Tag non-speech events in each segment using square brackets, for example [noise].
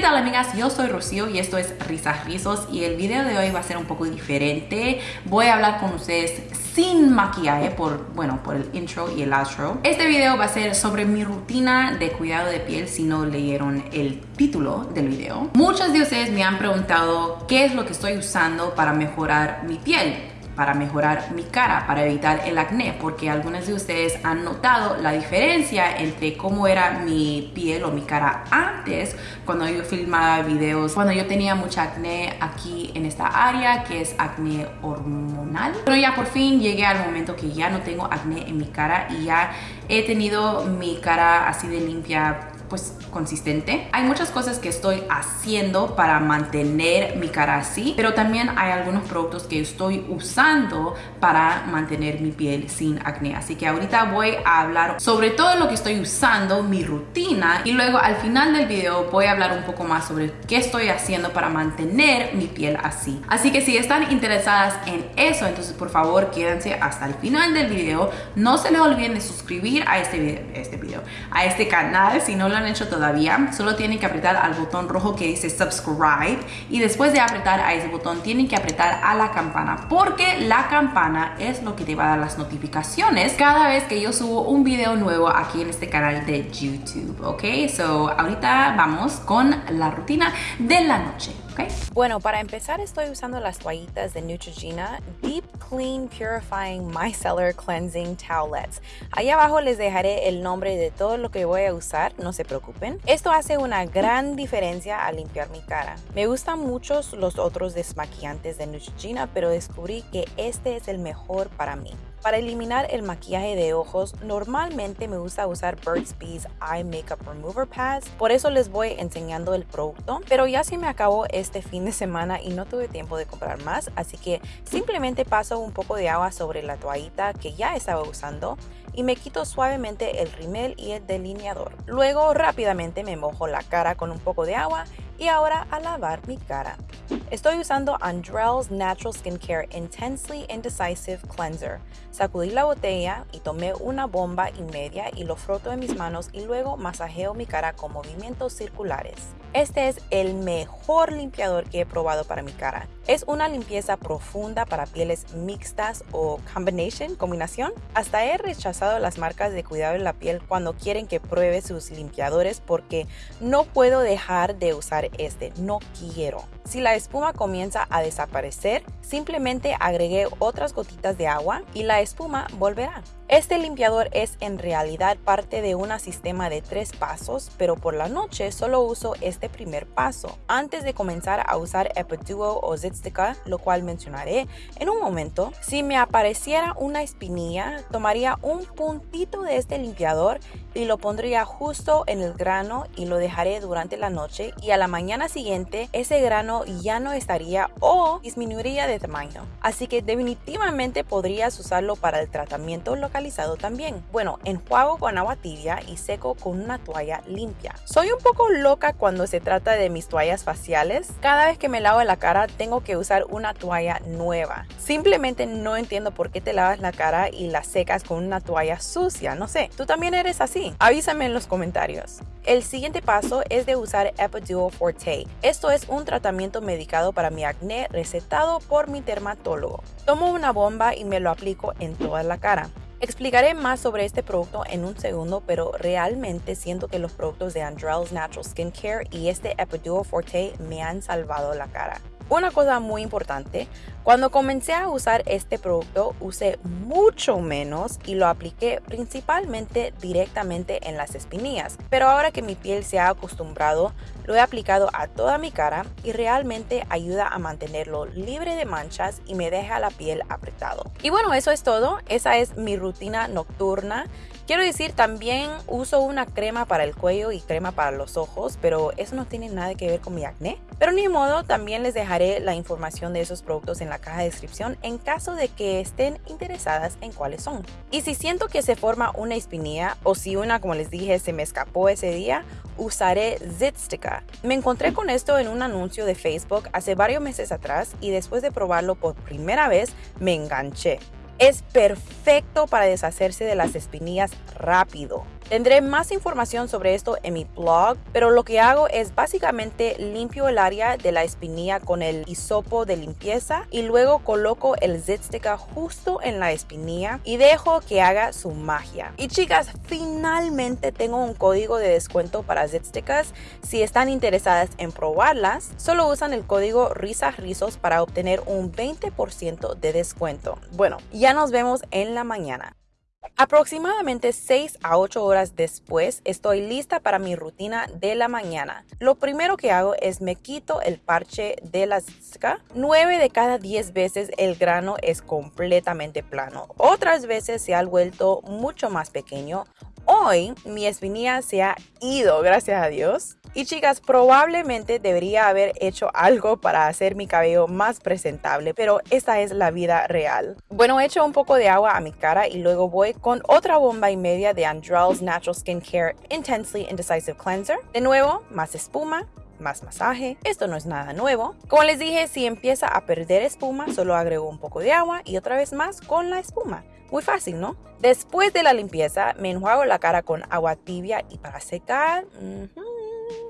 ¿Qué tal amigas? Yo soy Rocío y esto es Risas Rizos y el video de hoy va a ser un poco diferente. Voy a hablar con ustedes sin maquillaje por, bueno, por el intro y el outro. Este video va a ser sobre mi rutina de cuidado de piel si no leyeron el título del video. Muchos de ustedes me han preguntado qué es lo que estoy usando para mejorar mi piel para mejorar mi cara, para evitar el acné, porque algunos de ustedes han notado la diferencia entre cómo era mi piel o mi cara antes cuando yo filmaba videos, cuando yo tenía mucha acné aquí en esta área, que es acné hormonal. Pero ya por fin llegué al momento que ya no tengo acné en mi cara y ya he tenido mi cara así de limpia pues consistente. Hay muchas cosas que estoy haciendo para mantener mi cara así, pero también hay algunos productos que estoy usando para mantener mi piel sin acné. Así que ahorita voy a hablar sobre todo lo que estoy usando, mi rutina y luego al final del video voy a hablar un poco más sobre qué estoy haciendo para mantener mi piel así. Así que si están interesadas en eso, entonces por favor quédense hasta el final del video. No se les olviden de suscribir a este video, este video a este canal si no lo han hecho todavía, solo tienen que apretar al botón rojo que dice subscribe y después de apretar a ese botón tienen que apretar a la campana porque la campana es lo que te va a dar las notificaciones cada vez que yo subo un video nuevo aquí en este canal de YouTube, ¿ok? So ahorita vamos con la rutina de la noche. Bueno, para empezar estoy usando las toallitas de Neutrogena Deep Clean Purifying Micellar Cleansing Towelettes. Ahí abajo les dejaré el nombre de todo lo que voy a usar, no se preocupen. Esto hace una gran diferencia al limpiar mi cara. Me gustan muchos los otros desmaquillantes de Neutrogena, pero descubrí que este es el mejor para mí. Para eliminar el maquillaje de ojos, normalmente me gusta usar Burt's Bees Eye Makeup Remover Pads, por eso les voy enseñando el producto, pero ya se me acabó este fin de semana y no tuve tiempo de comprar más, así que simplemente paso un poco de agua sobre la toallita que ya estaba usando y me quito suavemente el rimel y el delineador. Luego rápidamente me mojo la cara con un poco de agua y ahora a lavar mi cara. Estoy usando Andrell's Natural Skincare Intensely Indecisive Cleanser. Sacudí la botella y tomé una bomba y media y lo froto en mis manos y luego masajeo mi cara con movimientos circulares. Este es el mejor limpiador que he probado para mi cara. Es una limpieza profunda para pieles mixtas o combination, combinación. Hasta he rechazado las marcas de cuidado en la piel cuando quieren que pruebe sus limpiadores porque no puedo dejar de usar este, no quiero. Si la espuma comienza a desaparecer, simplemente agregué otras gotitas de agua y la espuma volverá. Este limpiador es en realidad parte de un sistema de tres pasos, pero por la noche solo uso este primer paso antes de comenzar a usar Epiduo o Zitstica, lo cual mencionaré en un momento. Si me apareciera una espinilla, tomaría un puntito de este limpiador y lo pondría justo en el grano y lo dejaré durante la noche y a la mañana siguiente ese grano ya no estaría o disminuiría de tamaño. Así que definitivamente podrías usarlo para el tratamiento local también. Bueno, enjuago con agua tibia y seco con una toalla limpia. Soy un poco loca cuando se trata de mis toallas faciales. Cada vez que me lavo la cara tengo que usar una toalla nueva. Simplemente no entiendo por qué te lavas la cara y la secas con una toalla sucia. No sé, ¿tú también eres así? Avísame en los comentarios. El siguiente paso es de usar Epiduo Forte. Esto es un tratamiento medicado para mi acné recetado por mi dermatólogo. Tomo una bomba y me lo aplico en toda la cara. Explicaré más sobre este producto en un segundo, pero realmente siento que los productos de Andrell's Natural Skincare y este Epiduo Forte me han salvado la cara. Una cosa muy importante, cuando comencé a usar este producto usé mucho menos y lo apliqué principalmente directamente en las espinillas, pero ahora que mi piel se ha acostumbrado, lo he aplicado a toda mi cara y realmente ayuda a mantenerlo libre de manchas y me deja la piel apretado. Y bueno, eso es todo, esa es mi rutina nocturna. Quiero decir, también uso una crema para el cuello y crema para los ojos, pero eso no tiene nada que ver con mi acné. Pero ni modo, también les dejaré la información de esos productos en la caja de descripción en caso de que estén interesadas en cuáles son. Y si siento que se forma una espinilla o si una, como les dije, se me escapó ese día, usaré Zitstica. Me encontré con esto en un anuncio de Facebook hace varios meses atrás y después de probarlo por primera vez me enganché. Es perfecto para deshacerse de las espinillas rápido. Tendré más información sobre esto en mi blog, pero lo que hago es básicamente limpio el área de la espinilla con el hisopo de limpieza y luego coloco el Zitstica justo en la espinilla y dejo que haga su magia. Y chicas, finalmente tengo un código de descuento para Zitsticas. Si están interesadas en probarlas, solo usan el código RISARIZOS para obtener un 20% de descuento. Bueno, ya nos vemos en la mañana. Aproximadamente 6 a 8 horas después estoy lista para mi rutina de la mañana. Lo primero que hago es me quito el parche de la zika. 9 de cada 10 veces el grano es completamente plano. Otras veces se ha vuelto mucho más pequeño. Hoy mi espinilla se ha ido, gracias a Dios. Y chicas, probablemente debería haber hecho algo para hacer mi cabello más presentable, pero esta es la vida real. Bueno, echo un poco de agua a mi cara y luego voy con otra bomba y media de Andrell's Natural Skincare Intensely Indecisive Cleanser. De nuevo, más espuma, más masaje. Esto no es nada nuevo. Como les dije, si empieza a perder espuma, solo agrego un poco de agua y otra vez más con la espuma. Muy fácil, ¿no? Después de la limpieza, me enjuago la cara con agua tibia y para secar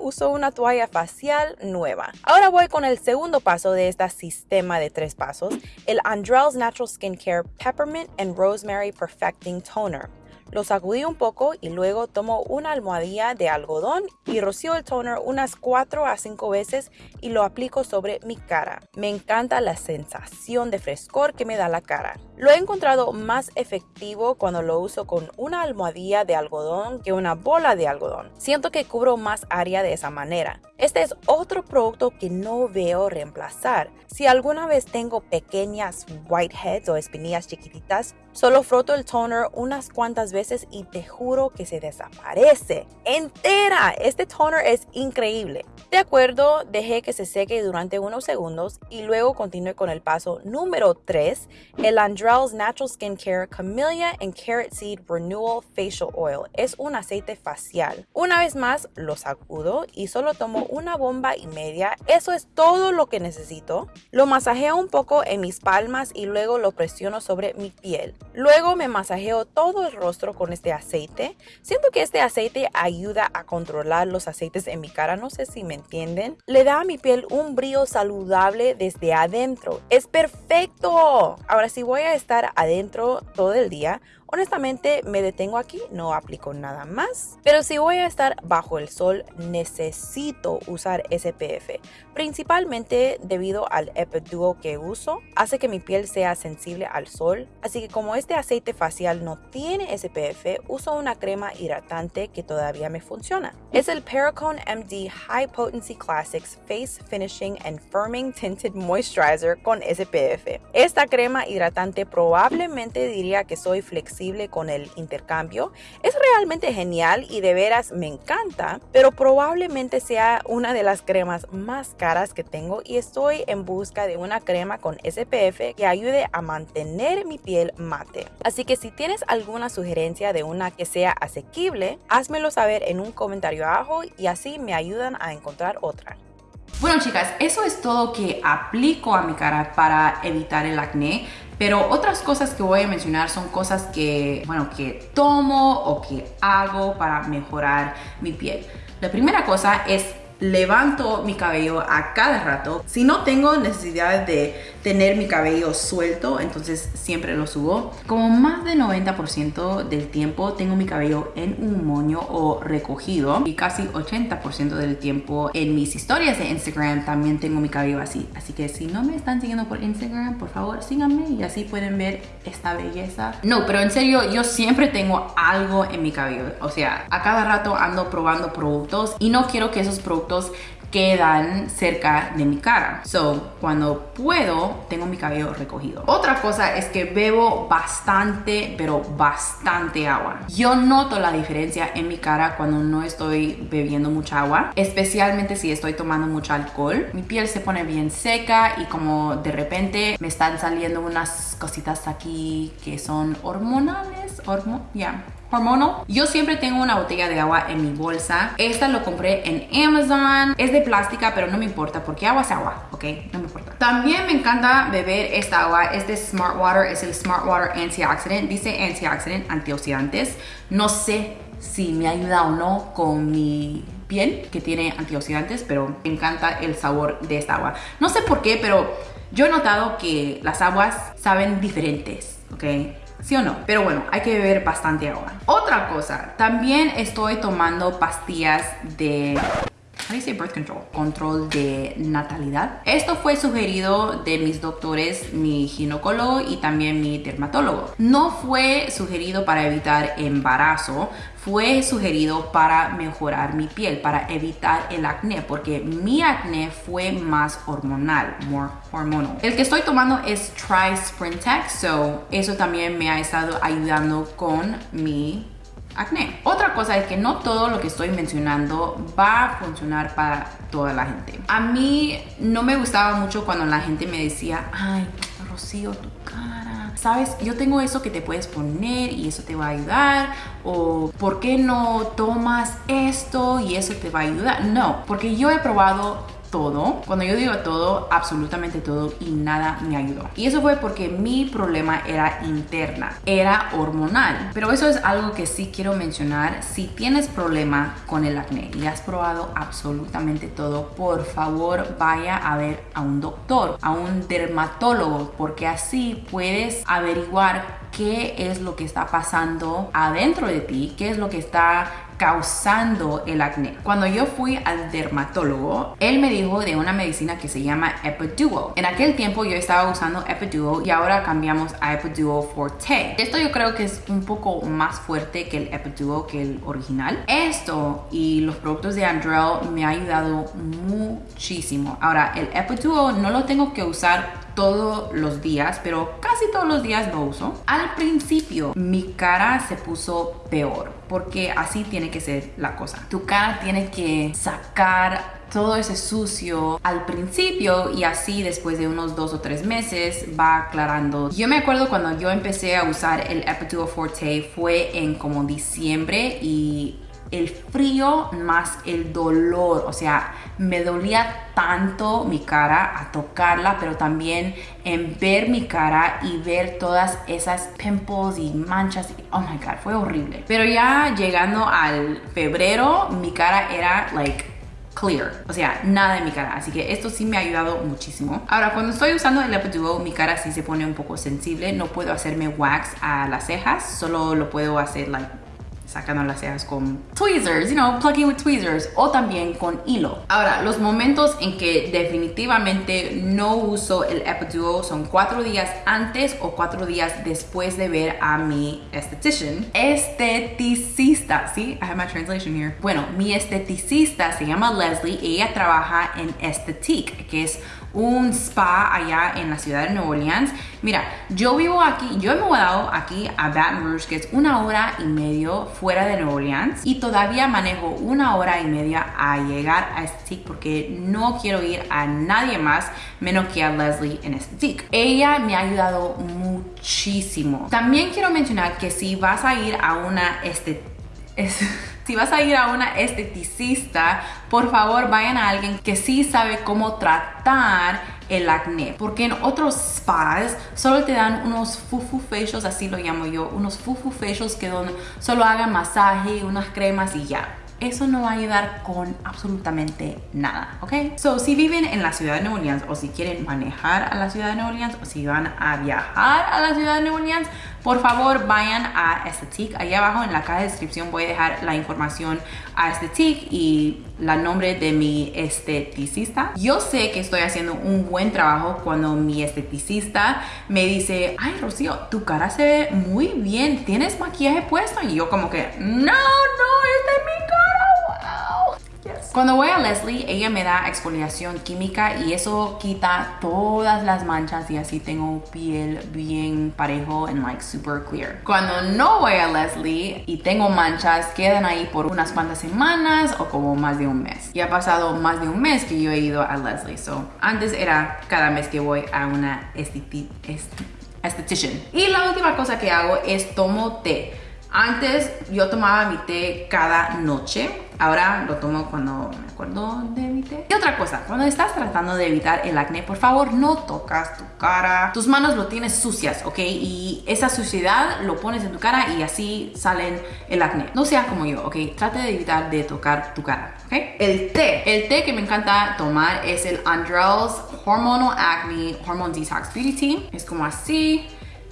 uso una toalla facial nueva. Ahora voy con el segundo paso de este sistema de tres pasos, el Andrell's Natural Skincare Peppermint and Rosemary Perfecting Toner. Lo sacudí un poco y luego tomo una almohadilla de algodón y rocío el toner unas 4 a 5 veces y lo aplico sobre mi cara. Me encanta la sensación de frescor que me da la cara. Lo he encontrado más efectivo cuando lo uso con una almohadilla de algodón que una bola de algodón. Siento que cubro más área de esa manera. Este es otro producto que no veo reemplazar. Si alguna vez tengo pequeñas whiteheads o espinillas chiquititas, solo froto el toner unas cuantas veces y te juro que se desaparece entera. Este toner es increíble. De acuerdo, dejé que se seque durante unos segundos y luego continué con el paso número 3, el Andrell's Natural Skincare Camellia and Carrot Seed Renewal Facial Oil. Es un aceite facial. Una vez más, lo sacudo y solo tomo una bomba y media. Eso es todo lo que necesito. Lo masajeo un poco en mis palmas y luego lo presiono sobre mi piel. Luego me masajeo todo el rostro con este aceite. Siento que este aceite ayuda a controlar los aceites en mi cara, no sé si me entienden. Le da a mi piel un brillo saludable desde adentro. Es perfecto. Ahora si voy a estar adentro todo el día, Honestamente me detengo aquí, no aplico nada más. Pero si voy a estar bajo el sol, necesito usar SPF. Principalmente debido al Epiduo que uso, hace que mi piel sea sensible al sol. Así que como este aceite facial no tiene SPF, uso una crema hidratante que todavía me funciona. Es el Pericone MD High Potency Classics Face Finishing and Firming Tinted Moisturizer con SPF. Esta crema hidratante probablemente diría que soy flexible con el intercambio. Es realmente genial y de veras me encanta, pero probablemente sea una de las cremas más caras que tengo y estoy en busca de una crema con SPF que ayude a mantener mi piel mate. Así que si tienes alguna sugerencia de una que sea asequible, házmelo saber en un comentario abajo y así me ayudan a encontrar otra. Bueno chicas, eso es todo que aplico a mi cara para evitar el acné. Pero otras cosas que voy a mencionar son cosas que, bueno, que tomo o que hago para mejorar mi piel. La primera cosa es levanto mi cabello a cada rato. Si no tengo necesidad de tener mi cabello suelto, entonces siempre lo subo. Como más del 90% del tiempo tengo mi cabello en un moño o recogido y casi 80% del tiempo en mis historias de Instagram también tengo mi cabello así. Así que si no me están siguiendo por Instagram, por favor síganme y así pueden ver esta belleza. No, pero en serio, yo siempre tengo algo en mi cabello. O sea, a cada rato ando probando productos y no quiero que esos quedan cerca de mi cara. So, cuando puedo, tengo mi cabello recogido. Otra cosa es que bebo bastante, pero bastante agua. Yo noto la diferencia en mi cara cuando no estoy bebiendo mucha agua, especialmente si estoy tomando mucho alcohol. Mi piel se pone bien seca y como de repente me están saliendo unas cositas aquí que son hormonales, hormo ya, hormonal. Yo siempre tengo una botella de agua en mi bolsa. Esta lo compré en Amazon. Es de plástica, pero no me importa porque agua es agua, ¿ok? No me importa. También me encanta beber esta agua. Es de Smart Water. Es el Smart Water Antioxidant. Dice antioxidant, antioxidantes. No sé si me ayuda o no con mi piel que tiene antioxidantes, pero me encanta el sabor de esta agua. No sé por qué, pero yo he notado que las aguas saben diferentes, ¿ok? ¿Sí o no? Pero bueno, hay que beber bastante agua. Otra cosa, también estoy tomando pastillas de dice birth control? Control de natalidad. Esto fue sugerido de mis doctores, mi ginecólogo y también mi dermatólogo. No fue sugerido para evitar embarazo, fue sugerido para mejorar mi piel, para evitar el acné, porque mi acné fue más hormonal, more hormonal. El que estoy tomando es Tri Sprintex, so eso también me ha estado ayudando con mi acné. Otra cosa es que no todo lo que estoy mencionando va a funcionar para toda la gente. A mí no me gustaba mucho cuando la gente me decía, ay, Rocío, tu cara. Sabes, yo tengo eso que te puedes poner y eso te va a ayudar. O, ¿por qué no tomas esto y eso te va a ayudar? No, porque yo he probado todo. Cuando yo digo todo, absolutamente todo y nada me ayudó. Y eso fue porque mi problema era interna, era hormonal. Pero eso es algo que sí quiero mencionar. Si tienes problema con el acné y has probado absolutamente todo, por favor vaya a ver a un doctor, a un dermatólogo, porque así puedes averiguar qué es lo que está pasando adentro de ti, qué es lo que está causando el acné. Cuando yo fui al dermatólogo, él me dijo de una medicina que se llama Epiduo. En aquel tiempo yo estaba usando Epiduo y ahora cambiamos a Epiduo Forte. Esto yo creo que es un poco más fuerte que el Epiduo que el original. Esto y los productos de Andrel me ha ayudado muchísimo. Ahora, el Epiduo no lo tengo que usar todos los días, pero casi todos los días lo uso. Al principio mi cara se puso peor, porque así tiene que ser la cosa. Tu cara tiene que sacar todo ese sucio al principio y así después de unos dos o tres meses va aclarando. Yo me acuerdo cuando yo empecé a usar el Epiduo Forte fue en como diciembre y el frío más el dolor, o sea, me dolía tanto mi cara a tocarla, pero también en ver mi cara y ver todas esas pimples y manchas. Oh my god, fue horrible. Pero ya llegando al febrero, mi cara era like clear, o sea, nada en mi cara, así que esto sí me ha ayudado muchísimo. Ahora, cuando estoy usando el Epiduo, mi cara sí se pone un poco sensible, no puedo hacerme wax a las cejas, solo lo puedo hacer like sacando las cejas con tweezers, you know, plugging with tweezers o también con hilo. Ahora, los momentos en que definitivamente no uso el Epiduo son cuatro días antes o cuatro días después de ver a mi estetician. Esteticista, ¿sí? I have my translation here. Bueno, mi esteticista se llama Leslie y ella trabaja en Estetique, que es un spa allá en la ciudad de Nueva Orleans. Mira, yo vivo aquí, yo he mudado aquí a Baton Rouge, que es una hora y medio fuera de Nueva Orleans y todavía manejo una hora y media a llegar a Estetique porque no quiero ir a nadie más menos que a Leslie en Estetique. Ella me ha ayudado muchísimo. También quiero mencionar que si vas a ir a una este [laughs] si vas a ir a una esteticista, por favor vayan a alguien que sí sabe cómo tratar el acné. Porque en otros spas solo te dan unos fufu facials, así lo llamo yo, unos fufu facials que solo hagan masaje, unas cremas y ya eso no va a ayudar con absolutamente nada, ¿ok? So, si viven en la ciudad de Nueva Orleans o si quieren manejar a la ciudad de Nueva Orleans o si van a viajar a la ciudad de Nueva Orleans, por favor vayan a Estetique. Ahí abajo en la caja de descripción voy a dejar la información a Estetique y la nombre de mi esteticista. Yo sé que estoy haciendo un buen trabajo cuando mi esteticista me dice, ay Rocío, tu cara se ve muy bien, ¿tienes maquillaje puesto? Y yo como que, no, no, este es mi cuando voy a Leslie, ella me da exfoliación química y eso quita todas las manchas y así tengo piel bien parejo and like super clear. Cuando no voy a Leslie y tengo manchas, quedan ahí por unas cuantas semanas o como más de un mes. Y ha pasado más de un mes que yo he ido a Leslie. So, antes era cada mes que voy a una estetician. Y la última cosa que hago es tomo té Antes yo tomaba mi té cada noche. Ahora lo tomo cuando me acuerdo de mi té. Y otra cosa, cuando estás tratando de evitar el acné, por favor no tocas tu cara. Tus manos lo tienes sucias, ¿ok? Y esa suciedad lo pones en tu cara y así salen el acné. No sea como yo, ¿ok? Trate de evitar de tocar tu cara, ¿ok? El té. El té que me encanta tomar es el Andrell's Hormonal Acne Hormone Detox Beauty Tea. Es como así.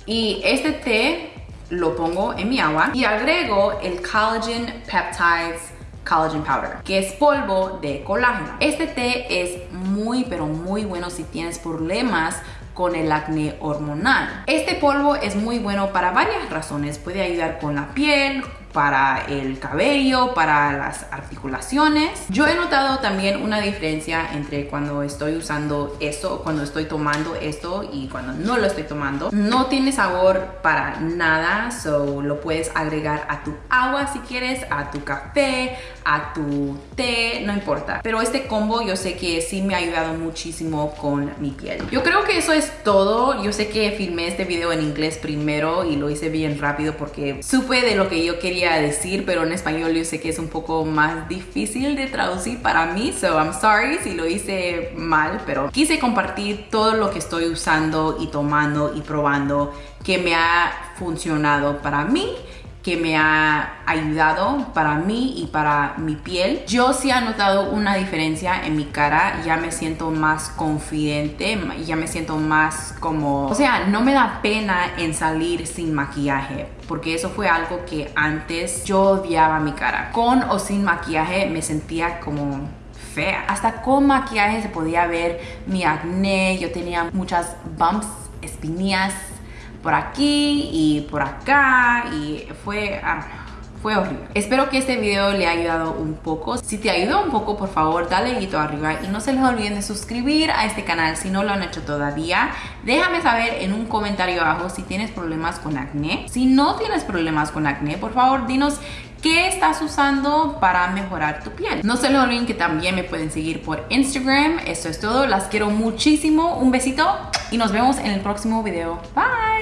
Y este té lo pongo en mi agua y agrego el Collagen Peptides Collagen Powder, que es polvo de colágeno. Este té es muy, pero muy bueno si tienes problemas con el acné hormonal. Este polvo es muy bueno para varias razones. Puede ayudar con la piel, para el cabello, para las articulaciones. Yo he notado también una diferencia entre cuando estoy usando esto, cuando estoy tomando esto y cuando no lo estoy tomando. No tiene sabor para nada, so lo puedes agregar a tu agua si quieres, a tu café, a tu té, no importa. Pero este combo yo sé que sí me ha ayudado muchísimo con mi piel. Yo creo que eso es todo. Yo sé que filmé este video en inglés primero y lo hice bien rápido porque supe de lo que yo quería decir, pero en español yo sé que es un poco más difícil de traducir para mí, so I'm sorry si lo hice mal, pero quise compartir todo lo que estoy usando y tomando y probando que me ha funcionado para mí que me ha ayudado para mí y para mi piel. Yo sí he notado una diferencia en mi cara, ya me siento más confidente, ya me siento más como... O sea, no me da pena en salir sin maquillaje, porque eso fue algo que antes yo odiaba mi cara. Con o sin maquillaje me sentía como fea. Hasta con maquillaje se podía ver mi acné, yo tenía muchas bumps, espinillas por aquí y por acá y fue... Ah, fue horrible. Espero que este video le haya ayudado un poco. Si te ayudó un poco, por favor, dale dedito arriba y no se les olviden de suscribir a este canal si no lo han hecho todavía. Déjame saber en un comentario abajo si tienes problemas con acné. Si no tienes problemas con acné, por favor, dinos qué estás usando para mejorar tu piel. No se les olviden que también me pueden seguir por Instagram. Esto es todo. Las quiero muchísimo. Un besito y nos vemos en el próximo video. Bye.